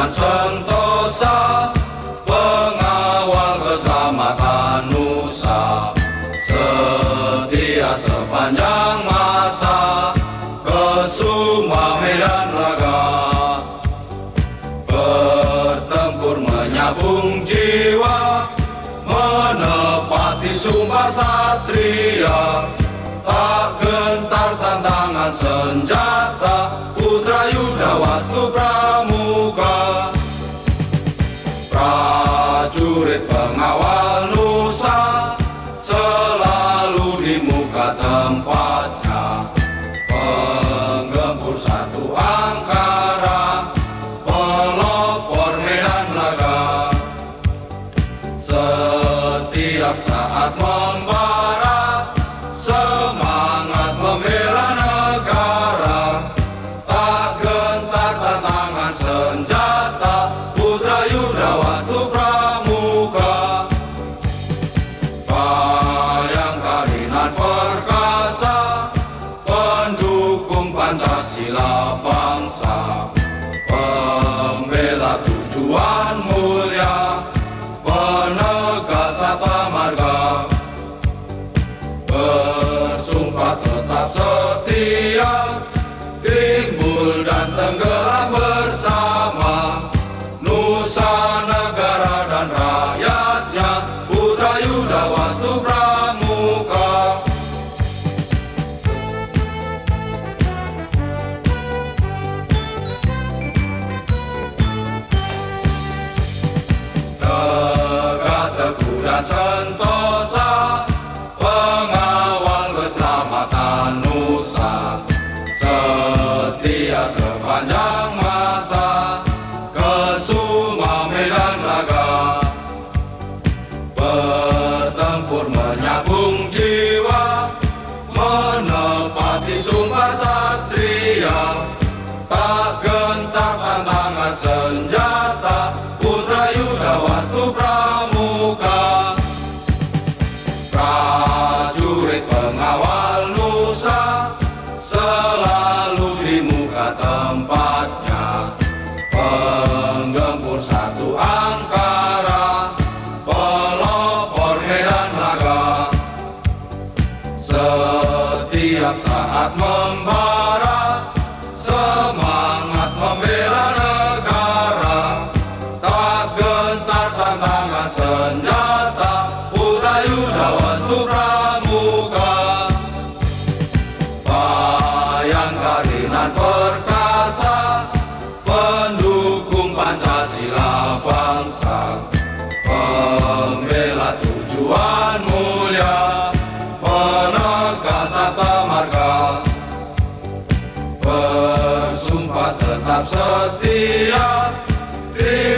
dan sentosa Pengawal keselamatan Nusa. Setia sepanjang masa Ke semua medan laga Bertempur menyambung jiwa Menepati sumpah satria. Tak gentar tantangan senjata Putra Yuda Wastu Pramuka tempatnya. Penggempur satu angkara Pelopor medan laga. Setiap saat membara Pendukung Pancasila bangsa sepanjang Setiap saat membara Semangat membela negara. Tak gentar tantangan senjata Putra Yuda Wastu Pramuka Bayangkarinan perkasa Pendukung Pancasila bangsa. Pembela tujuan Absatia, Tia.